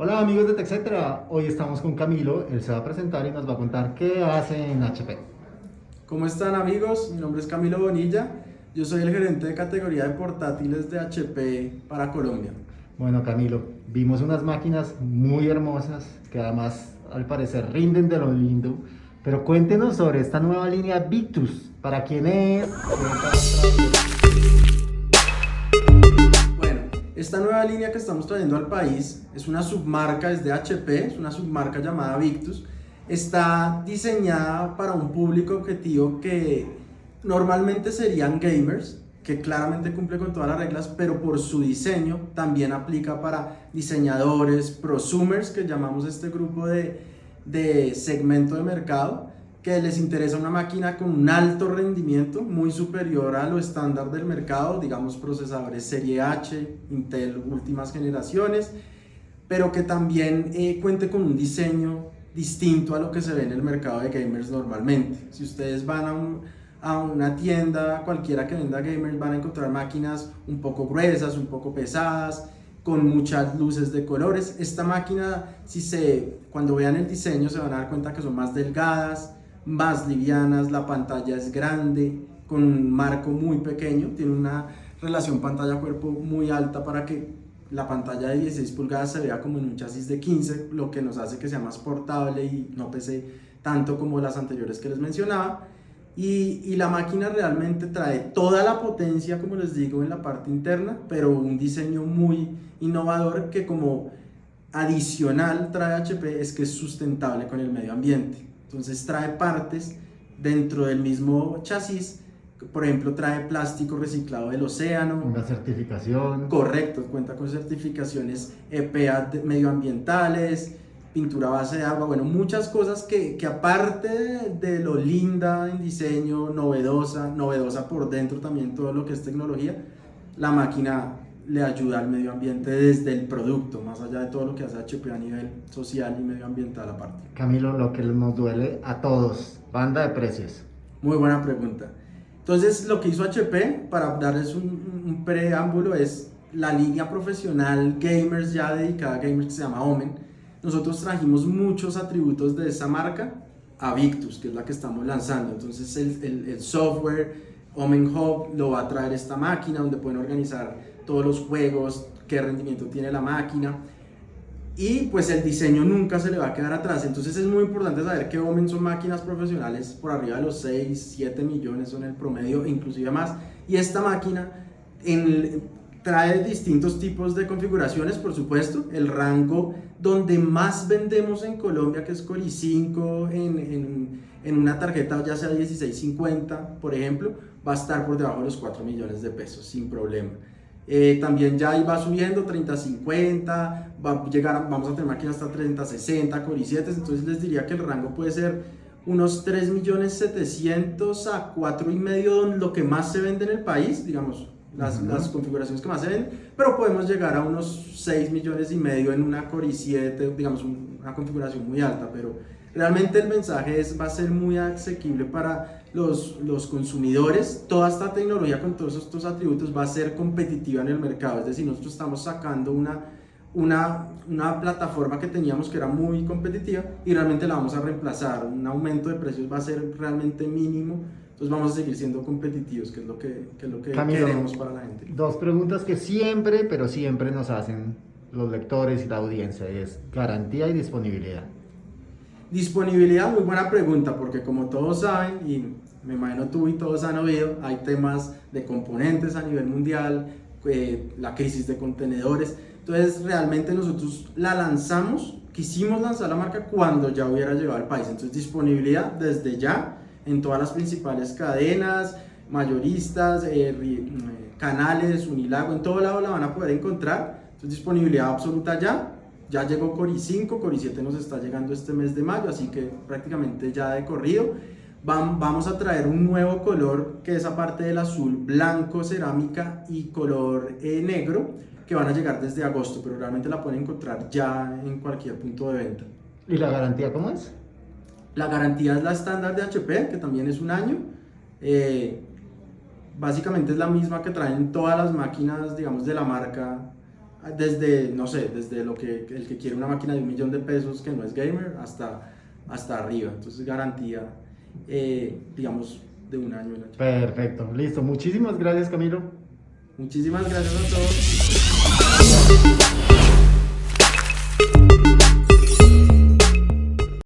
Hola amigos de TechCetera, hoy estamos con Camilo, él se va a presentar y nos va a contar qué hace en HP. ¿Cómo están amigos? Mi nombre es Camilo Bonilla, yo soy el gerente de categoría de portátiles de HP para Colombia. Bueno Camilo, vimos unas máquinas muy hermosas que además al parecer rinden de lo lindo, pero cuéntenos sobre esta nueva línea Victus, ¿para quién es? Esta nueva línea que estamos trayendo al país es una submarca, es de HP, es una submarca llamada Victus. Está diseñada para un público objetivo que normalmente serían gamers, que claramente cumple con todas las reglas, pero por su diseño también aplica para diseñadores, prosumers, que llamamos este grupo de, de segmento de mercado, que les interesa una máquina con un alto rendimiento, muy superior a lo estándar del mercado, digamos procesadores serie H, Intel últimas generaciones, pero que también eh, cuente con un diseño distinto a lo que se ve en el mercado de gamers normalmente. Si ustedes van a, a una tienda cualquiera que venda gamers van a encontrar máquinas un poco gruesas, un poco pesadas, con muchas luces de colores. Esta máquina, si se, cuando vean el diseño se van a dar cuenta que son más delgadas, más livianas, la pantalla es grande, con un marco muy pequeño, tiene una relación pantalla-cuerpo muy alta para que la pantalla de 16 pulgadas se vea como en un chasis de 15, lo que nos hace que sea más portable y no pese tanto como las anteriores que les mencionaba. Y, y, la máquina realmente trae toda la potencia, como les digo, en la parte interna, pero un diseño muy innovador que como adicional trae HP es que es sustentable con el medio ambiente. Entonces trae partes dentro del mismo chasis, por ejemplo trae plástico reciclado del océano. Una certificación. Correcto, cuenta con certificaciones EPA medioambientales, pintura base de agua, bueno, muchas cosas que, que aparte de lo linda en diseño, novedosa, novedosa por dentro también todo lo que es tecnología, la máquina le ayuda al medio ambiente desde el producto, más allá de todo lo que hace HP a nivel social y medioambiental aparte. Camilo, lo que nos duele a todos, banda de precios. Muy buena pregunta. Entonces, lo que hizo HP, para darles un, preámbulo, es la línea profesional gamers ya dedicada a gamers que se llama Omen. Nosotros trajimos muchos atributos de esa marca a Victus, que es la que estamos lanzando. Entonces, el, el, el software Omen Hub lo va a traer esta máquina donde pueden organizar todos los juegos, qué rendimiento tiene la máquina y pues el diseño nunca se le va a quedar atrás. Entonces es muy importante saber que Omen son máquinas profesionales por arriba de los 6, 7 millones son el promedio, inclusive más. Y esta máquina en, trae distintos tipos de configuraciones, por supuesto. El rango donde más vendemos en Colombia, que es Core i5 en, en, en una tarjeta ya sea 1650, por ejemplo, va a estar por debajo de los 4 millones de pesos, sin problema. Eh, también ya va subiendo 30-50, va a llegar, vamos a tener máquinas hasta 30-60, Core i7, entonces les diría que el rango puede ser unos 3.700.000 a 4.500 lo que más se vende en el país, digamos, las, las, configuraciones que más se venden, pero podemos llegar a unos 6 millones y medio en una Core i7, digamos, una configuración muy alta, pero Realmente el mensaje es, va a ser muy asequible para los, los consumidores. Toda esta tecnología con todos estos atributos va a ser competitiva en el mercado. Es decir, nosotros estamos sacando una, una, una, plataforma que teníamos que era muy competitiva y realmente la vamos a reemplazar. Un aumento de precios va a ser realmente mínimo. Entonces vamos a seguir siendo competitivos, que es lo que, que, es lo que queremos para la gente. Dos preguntas que siempre, pero siempre nos hacen los lectores y la audiencia. Es garantía y disponibilidad. Disponibilidad, muy buena pregunta, porque como todos saben, y me imagino tú y todos han oído, hay temas de componentes a nivel mundial, eh, la crisis de contenedores, entonces realmente nosotros la lanzamos, quisimos lanzar la marca cuando ya hubiera llegado al país, entonces disponibilidad desde ya en todas las principales cadenas, mayoristas, eh, eh, canales, Unilago, en todo lado la van a poder encontrar, entonces disponibilidad absoluta ya, ya llegó Cori 5, Cori 7 nos está llegando este mes de mayo, así que prácticamente ya de corrido. Vamos a traer un nuevo color que es aparte del azul, blanco, cerámica y color eh, negro que van a llegar desde agosto, pero realmente la pueden encontrar ya en cualquier punto de venta. ¿Y la garantía cómo es? La garantía es la estándar de HP, que también es un año. Eh, básicamente es la misma que traen todas las máquinas, digamos, de la marca desde, no sé, desde lo que el que quiere una máquina de un millón de pesos que no es gamer hasta, hasta arriba. Entonces garantía, eh, digamos, de un año. Perfecto, listo. Muchísimas gracias Camilo. Muchísimas gracias a todos.